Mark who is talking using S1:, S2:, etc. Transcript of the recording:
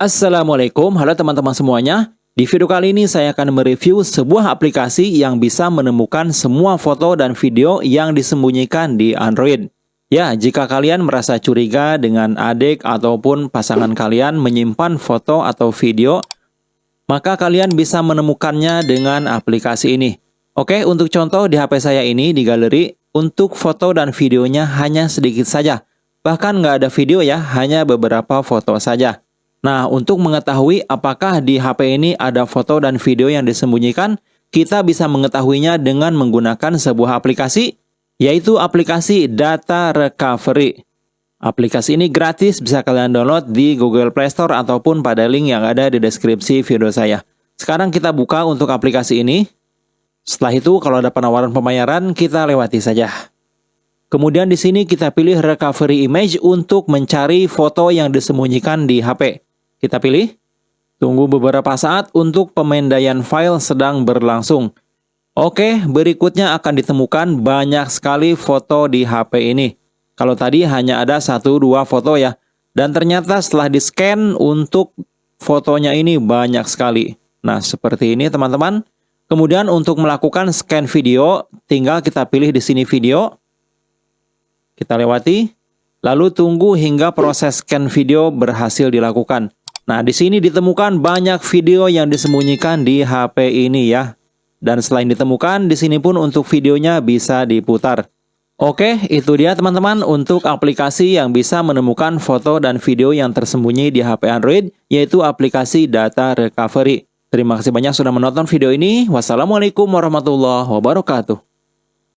S1: Assalamualaikum, halo teman-teman semuanya. Di video kali ini saya akan mereview sebuah aplikasi yang bisa menemukan semua foto dan video yang disembunyikan di Android. Ya, jika kalian merasa curiga dengan adik ataupun pasangan kalian menyimpan foto atau video, maka kalian bisa menemukannya dengan aplikasi ini. Oke, untuk contoh di HP saya ini di galeri, untuk foto dan videonya hanya sedikit saja. Bahkan nggak ada video ya, hanya beberapa foto saja. Nah, untuk mengetahui apakah di HP ini ada foto dan video yang disembunyikan, kita bisa mengetahuinya dengan menggunakan sebuah aplikasi yaitu aplikasi Data Recovery. Aplikasi ini gratis, bisa kalian download di Google Play Store ataupun pada link yang ada di deskripsi video saya. Sekarang kita buka untuk aplikasi ini. Setelah itu, kalau ada penawaran pembayaran, kita lewati saja. Kemudian di sini kita pilih Recovery Image untuk mencari foto yang disembunyikan di HP. Kita pilih. Tunggu beberapa saat untuk pemindaian file sedang berlangsung. Oke, berikutnya akan ditemukan banyak sekali foto di HP ini. Kalau tadi hanya ada satu dua foto ya. Dan ternyata setelah di-scan untuk fotonya ini banyak sekali. Nah, seperti ini teman-teman. Kemudian untuk melakukan scan video, tinggal kita pilih di sini video. Kita lewati. Lalu tunggu hingga proses scan video berhasil dilakukan. Nah, di sini ditemukan banyak video yang disembunyikan di HP ini ya. Dan selain ditemukan, di sini pun untuk videonya bisa diputar. Oke, itu dia teman-teman untuk aplikasi yang bisa menemukan foto dan video yang tersembunyi di HP Android, yaitu aplikasi Data Recovery. Terima kasih banyak sudah menonton video ini. Wassalamualaikum warahmatullahi wabarakatuh.